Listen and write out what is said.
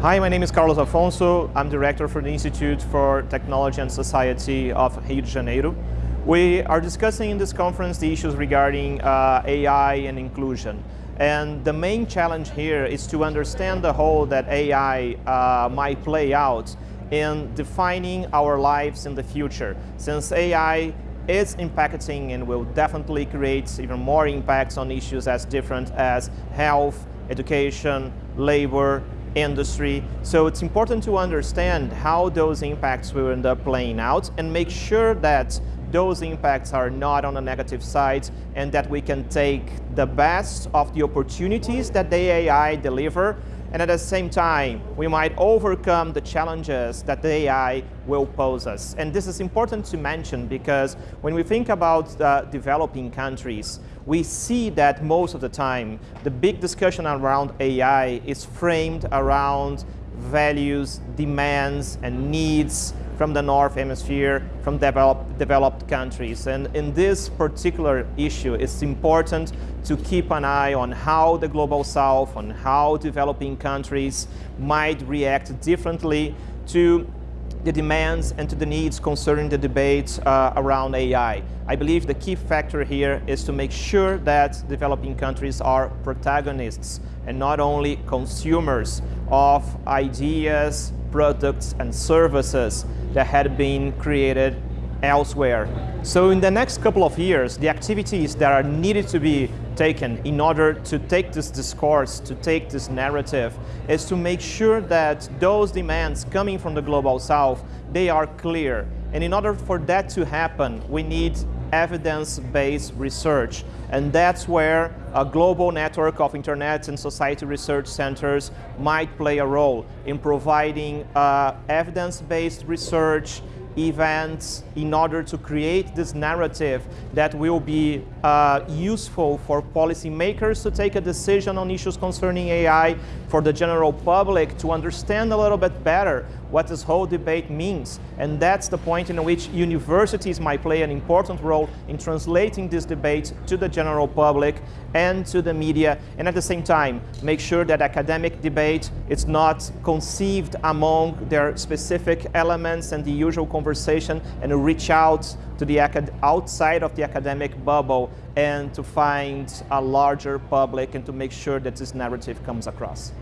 Hi, my name is Carlos Affonso. I'm director for the Institute for Technology and Society of Rio de Janeiro. We are discussing in this conference the issues regarding uh, AI and inclusion. And the main challenge here is to understand the role that AI uh, might play out in defining our lives in the future. Since AI is impacting and will definitely create even more impacts on issues as different as health, education, labor, industry. So it's important to understand how those impacts will end up playing out and make sure that those impacts are not on the negative side and that we can take the best of the opportunities that the AI deliver and at the same time, we might overcome the challenges that the AI will pose us. And this is important to mention because when we think about uh, developing countries, we see that most of the time, the big discussion around AI is framed around values, demands, and needs from the North Hemisphere, from developed, developed countries. And in this particular issue, it's important to keep an eye on how the Global South, on how developing countries might react differently to the demands and to the needs concerning the debates uh, around AI. I believe the key factor here is to make sure that developing countries are protagonists and not only consumers of ideas, products and services that had been created elsewhere. So in the next couple of years, the activities that are needed to be taken in order to take this discourse, to take this narrative, is to make sure that those demands coming from the Global South, they are clear. And in order for that to happen, we need evidence-based research. And that's where a global network of internet and society research centers might play a role in providing uh, evidence-based research, events in order to create this narrative that will be uh, useful for policymakers to take a decision on issues concerning AI, for the general public to understand a little bit better what this whole debate means. And that's the point in which universities might play an important role in translating this debate to the general public and to the media, and at the same time, make sure that academic debate is not conceived among their specific elements and the usual conversation, and reach out to the outside of the academic bubble and to find a larger public and to make sure that this narrative comes across.